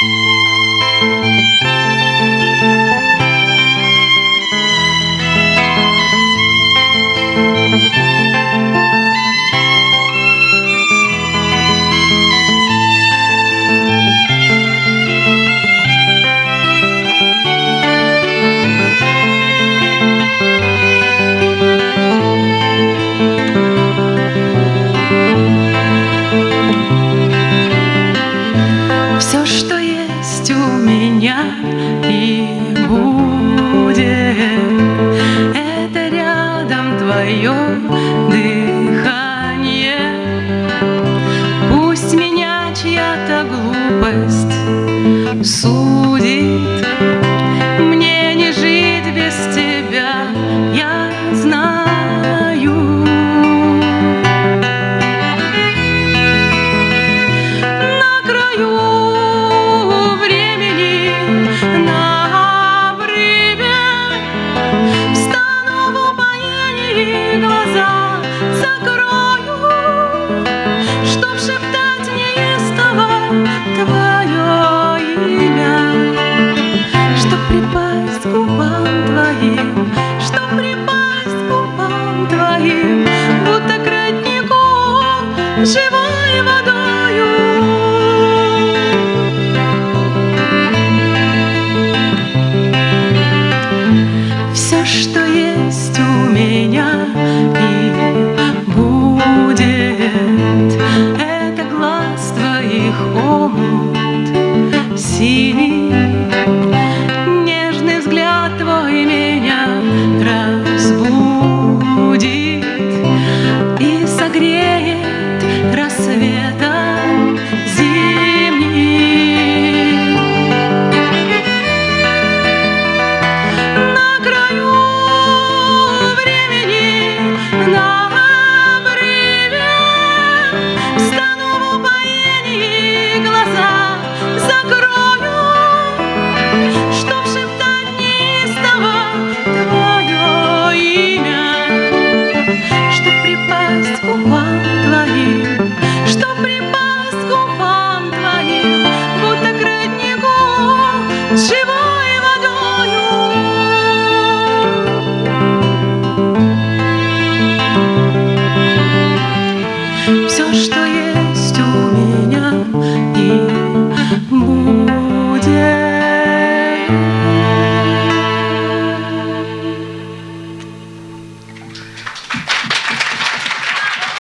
Música меня и будет. Это рядом твое припасть к губам твоим, что припасть к губам твоим, будто к роднику живой водою. Все, что есть у меня и будет, это глаз твоих омут синий.